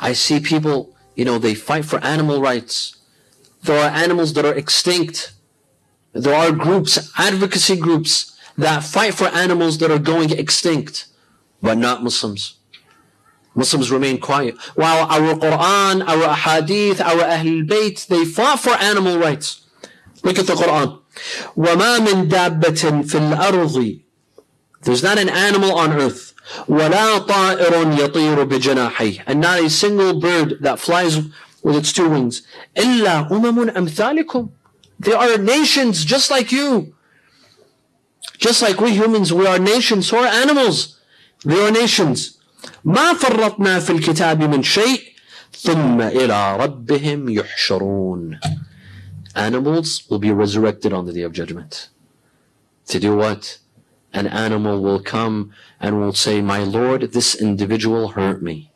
I see people, you know, they fight for animal rights. There are animals that are extinct. There are groups, advocacy groups, that fight for animals that are going extinct, but not Muslims. Muslims remain quiet. While our Quran, our Ahadith, our Ahlul Bayt, they fought for animal rights. Look at the Quran. وَمَا مِن دَابَّةٍ فِي الْأَرْضِ There's not an animal on earth. وَلَا طَائِرٌ يَطِيرُ بِجَنَاحَيْهِ And not a single bird that flies with its two wings. إِلَّا أُمَمٌ أَمْثَالِكُمْ They are nations just like you. Just like we humans, we are nations, so are animals. They are nations. ما فرطنا في الكتاب من شيء ثم إلى ربهم يحشرون Animals will be resurrected on the day of judgment. To do what? An animal will come and will say, My Lord, this individual hurt me.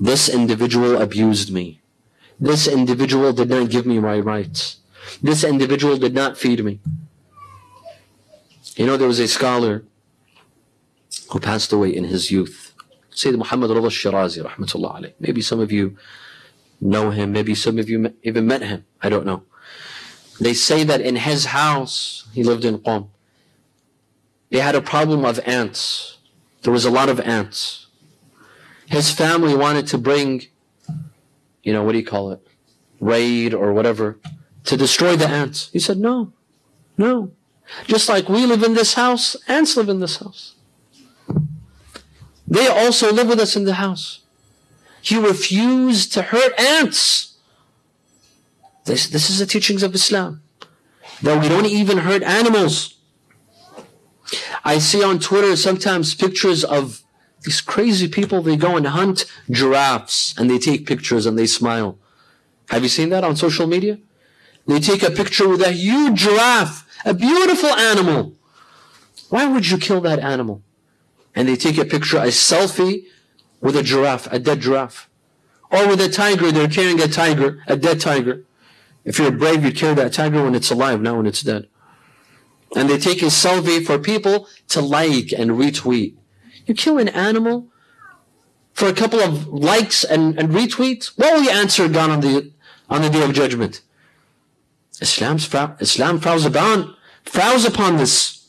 This individual abused me. This individual did not give me my rights. This individual did not feed me. You know, there was a scholar who passed away in his youth. Sayyid Muhammad Rida Shirazi, rahmatullah alayh. Maybe some of you know him, maybe some of you even met him. I don't know. They say that in his house, he lived in Qom, they had a problem of ants. There was a lot of ants. His family wanted to bring, you know, what do you call it? Raid or whatever to destroy the ants. He said, no, no. Just like we live in this house, ants live in this house. They also live with us in the house. He refused to hurt ants. This, this is the teachings of Islam. That we don't even hurt animals. I see on Twitter sometimes pictures of these crazy people, they go and hunt giraffes and they take pictures and they smile. Have you seen that on social media? They take a picture with a huge giraffe, a beautiful animal. Why would you kill that animal? And they take a picture, a selfie with a giraffe, a dead giraffe. Or with a tiger, they're carrying a tiger, a dead tiger. If you're brave, you'd carry that tiger when it's alive, not when it's dead. And they take a selfie for people to like and retweet. You kill an animal for a couple of likes and, and retweets? What will you answer God on the on the day of judgment? Islam's Islam frowns upon frowns upon this.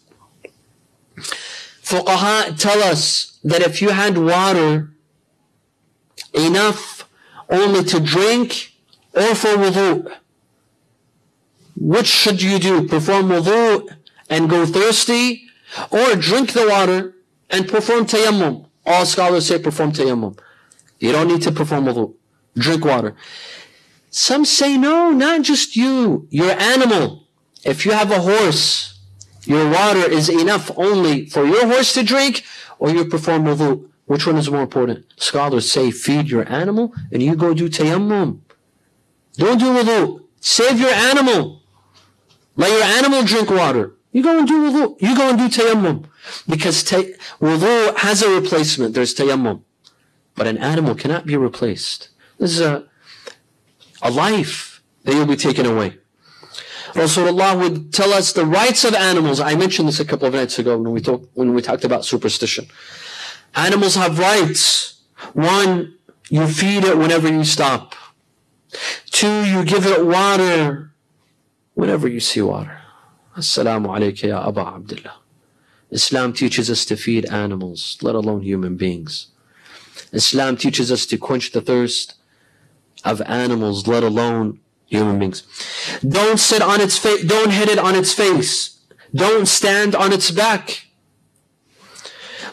Fuqaha tell us that if you had water enough only to drink or for wudu, which should you do? Perform wudu and go thirsty or drink the water and perform tayammum. All scholars say perform tayammum. You don't need to perform wudu. Drink water. Some say no, not just you, your animal. If you have a horse, your water is enough only for your horse to drink or you perform wudu. Which one is more important? Scholars say feed your animal and you go do tayammum. Don't do wudu. Save your animal. Let your animal drink water. You go and do wudu. You go and do tayammum. Because ta- wudu has a replacement. There's tayammum. But an animal cannot be replaced. This is a, a life that you'll be taken away. Rasulullah would tell us the rights of animals. I mentioned this a couple of nights ago when we, talk, when we talked about superstition. Animals have rights. One, you feed it whenever you stop. Two, you give it water whenever you see water. Assalamu alayka ya Aba Abdullah. Islam teaches us to feed animals, let alone human beings. Islam teaches us to quench the thirst of animals, let alone human beings. Don't sit on its face, don't hit it on its face. Don't stand on its back.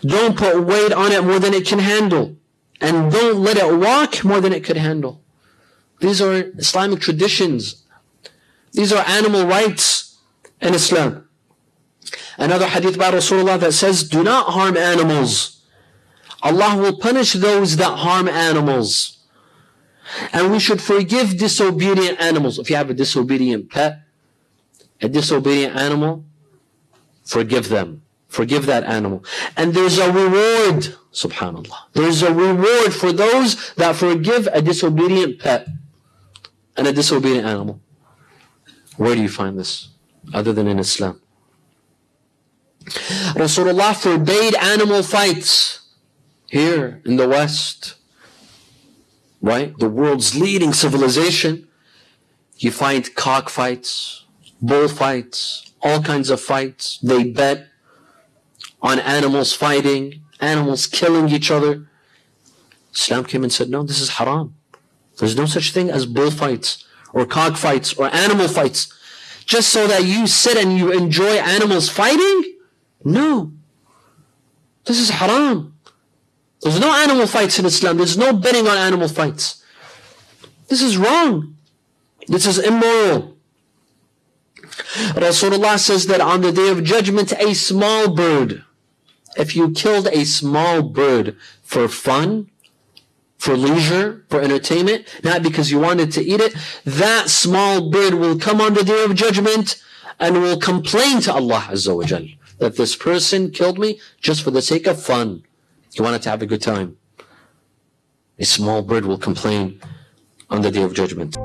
Don't put weight on it more than it can handle. And don't let it walk more than it could handle. These are Islamic traditions. These are animal rights in Islam. Another hadith by Rasulullah that says, do not harm animals. Allah will punish those that harm animals. And we should forgive disobedient animals. If you have a disobedient pet, a disobedient animal, forgive them. Forgive that animal. And there's a reward, subhanAllah. There's a reward for those that forgive a disobedient pet and a disobedient animal. Where do you find this? Other than in Islam. Rasulullah forbade animal fights here in the West. right? The world's leading civilization. You find cockfights, bullfights, all kinds of fights. They bet on animals fighting, animals killing each other. Islam came and said, no, this is haram. There's no such thing as bullfights or cockfights or animal fights. Just so that you sit and you enjoy animals fighting? No. This is haram. There's no animal fights in Islam. There's no betting on animal fights. This is wrong. This is immoral. Rasulullah says that on the day of judgment, a small bird, if you killed a small bird for fun, for leisure, for entertainment, not because you wanted to eat it, that small bird will come on the day of judgment and will complain to Allah Azza wa Jal that this person killed me just for the sake of fun. He wanted to have a good time. A small bird will complain on the day of judgment.